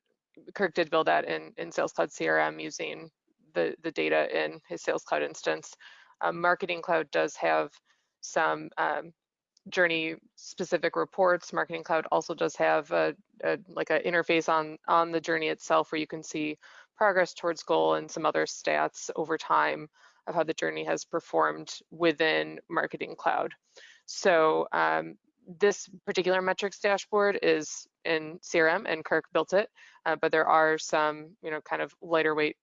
Kirk did build that in, in Sales Cloud CRM using the, the data in his Sales Cloud instance. Um, Marketing Cloud does have some um, journey specific reports. Marketing Cloud also does have a, a like an interface on on the journey itself where you can see progress towards goal and some other stats over time of how the journey has performed within Marketing Cloud. So um, this particular metrics dashboard is in CRM and Kirk built it, uh, but there are some, you know, kind of lighter weight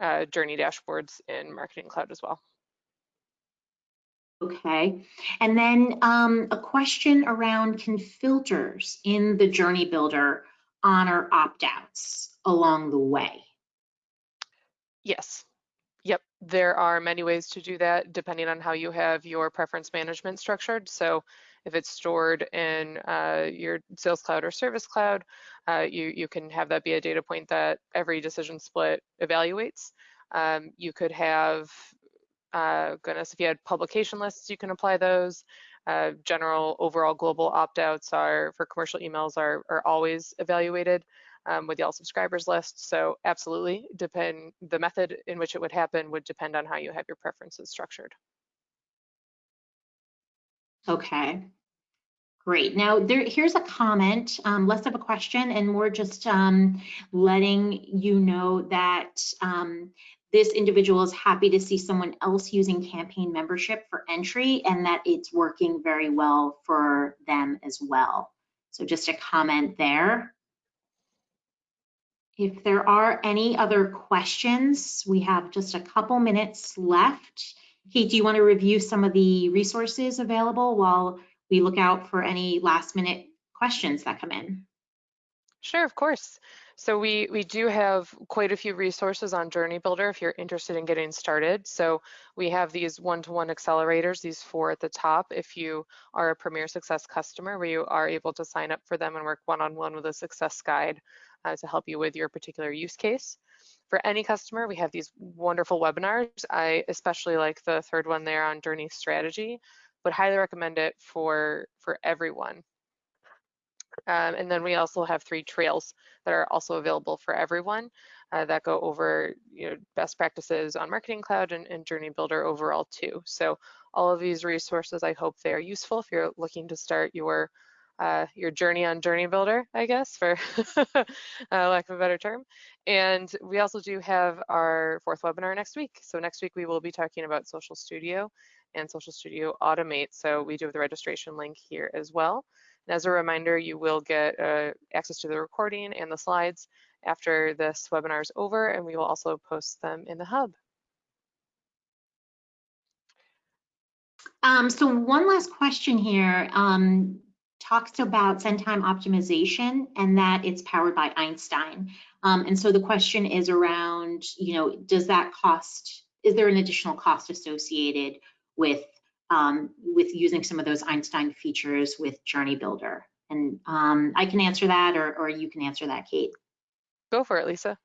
uh, journey dashboards in Marketing Cloud as well. Okay, and then um, a question around can filters in the Journey Builder honor opt-outs along the way? Yes. There are many ways to do that depending on how you have your preference management structured. So if it's stored in uh, your Sales Cloud or Service Cloud, uh, you, you can have that be a data point that every decision split evaluates. Um, you could have, uh, goodness, if you had publication lists, you can apply those. Uh, general overall global opt-outs are for commercial emails are, are always evaluated um, with the all subscribers list. So absolutely depend the method in which it would happen would depend on how you have your preferences structured. Okay, great. Now there, here's a comment, um, less of a question and more just um, letting you know that um, this individual is happy to see someone else using campaign membership for entry and that it's working very well for them as well. So just a comment there. If there are any other questions, we have just a couple minutes left. Kate, do you want to review some of the resources available while we look out for any last minute questions that come in? Sure, of course. So we, we do have quite a few resources on Journey Builder if you're interested in getting started. So we have these one-to-one -one accelerators, these four at the top. If you are a Premier Success customer, where you are able to sign up for them and work one-on-one -on -one with a success guide uh, to help you with your particular use case. For any customer, we have these wonderful webinars. I especially like the third one there on Journey Strategy, but highly recommend it for, for everyone. Um, and then we also have three trails that are also available for everyone uh, that go over you know, best practices on Marketing Cloud and, and, Journey Builder overall too. So all of these resources, I hope they are useful if you're looking to start your uh, your journey on Journey Builder, I guess, for uh, lack of a better term. And we also do have our fourth webinar next week. So next week we will be talking about Social Studio and Social Studio Automate. So we do have the registration link here as well. And as a reminder, you will get uh, access to the recording and the slides after this webinar is over, and we will also post them in the hub. Um, so one last question here um, talks about send time optimization and that it's powered by Einstein. Um, and so the question is around, you know, does that cost, is there an additional cost associated with um, with using some of those Einstein features with Journey Builder? And um, I can answer that or, or you can answer that, Kate. Go for it, Lisa.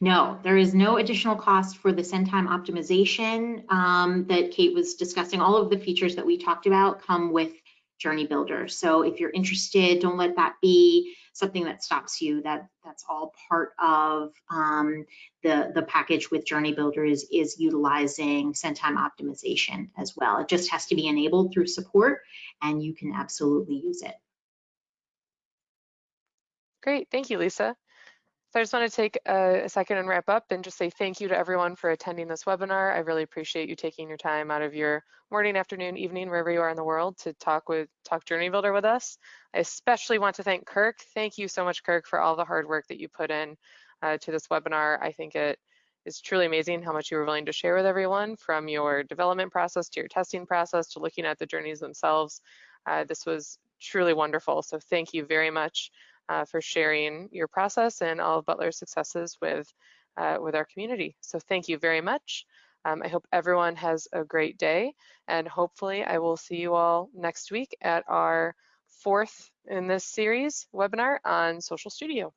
No, there is no additional cost for the send time optimization um, that Kate was discussing. All of the features that we talked about come with Journey Builder. So if you're interested, don't let that be something that stops you. That that's all part of um, the the package with Journey Builder is is utilizing send time optimization as well. It just has to be enabled through support, and you can absolutely use it. Great, thank you, Lisa. So I just want to take a, second and wrap up and just say thank you to everyone for attending this webinar. I really appreciate you taking your time out of your morning, afternoon, evening, wherever you are in the world to talk with Talk Journey Builder with us. I especially want to thank Kirk. Thank you so much, Kirk, for all the hard work that you put in uh, to this webinar. I think it is truly amazing how much you were willing to share with everyone from your development process to your testing process to looking at the journeys themselves. Uh, this was truly wonderful. So thank you very much uh, for sharing your process and all of Butler's successes with, uh, with our community. So thank you very much. Um, I hope everyone has a great day and hopefully I will see you all next week at our fourth in this series webinar on Social Studio.